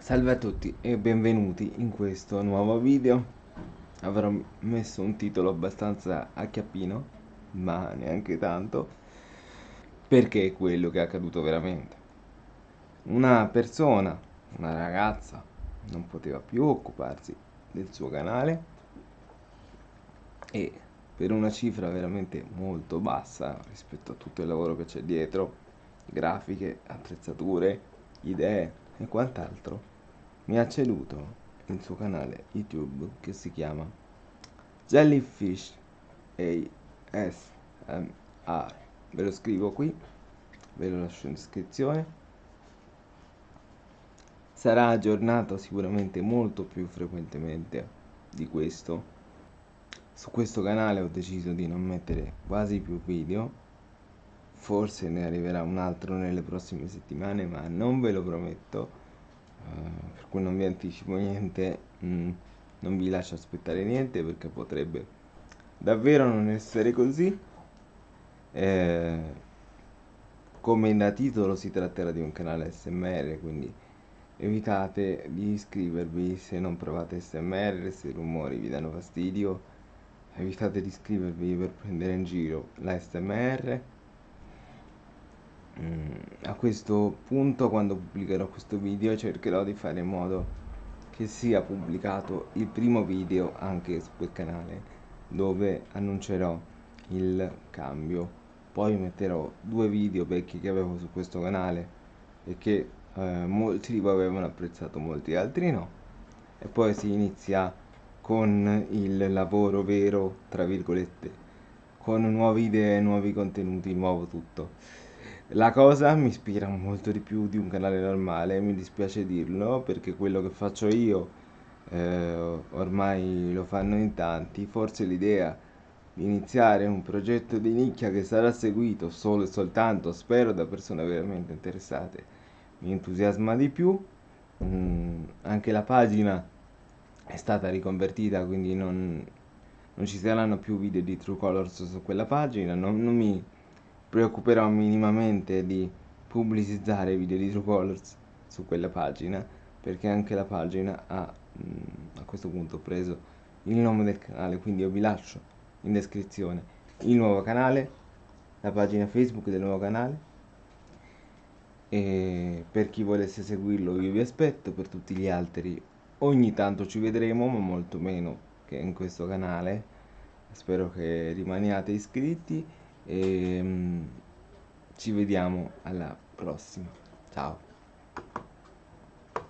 Salve a tutti e benvenuti in questo nuovo video. Avrò messo un titolo abbastanza acchiappino Ma neanche tanto Perché è quello che è accaduto veramente. Una persona, una ragazza Non poteva più occuparsi del suo canale E per una cifra veramente molto bassa Rispetto a tutto il lavoro che c'è dietro Grafiche, attrezzature, idee e quant'altro mi ha ceduto il suo canale YouTube che si chiama Jellyfish ASMR. Ve lo scrivo qui, ve lo lascio in descrizione. Sarà aggiornato sicuramente molto più frequentemente di questo. Su questo canale ho deciso di non mettere quasi più video. Forse ne arriverà un altro nelle prossime settimane, ma non ve lo prometto per cui non vi anticipo niente, mm, non vi lascio aspettare niente perché potrebbe davvero non essere così. Eh, come da titolo si tratterà di un canale SMR, quindi evitate di iscrivervi se non provate SMR, se i rumori vi danno fastidio, evitate di iscrivervi per prendere in giro la SMR a questo punto quando pubblicherò questo video cercherò di fare in modo che sia pubblicato il primo video anche su quel canale dove annuncerò il cambio. Poi metterò due video vecchi che avevo su questo canale e che eh, molti di voi avevano apprezzato molti altri no. E poi si inizia con il lavoro vero tra virgolette con nuove idee nuovi contenuti nuovo tutto la cosa mi ispira molto di più di un canale normale, mi dispiace dirlo, perché quello che faccio io eh, ormai lo fanno in tanti. Forse l'idea di iniziare un progetto di nicchia che sarà seguito solo e soltanto, spero, da persone veramente interessate, mi entusiasma di più. Mm, anche la pagina è stata riconvertita, quindi non, non ci saranno più video di True Colors su quella pagina, non, non mi preoccuperò minimamente di pubblicizzare i video di True Colors su quella pagina perché anche la pagina ha mm, a questo punto preso il nome del canale quindi io vi lascio in descrizione il nuovo canale la pagina facebook del nuovo canale. E per chi volesse seguirlo io vi aspetto per tutti gli altri ogni tanto ci vedremo ma molto meno che in questo canale. Spero che rimaniate iscritti e mm, ci vediamo alla prossima. Ciao.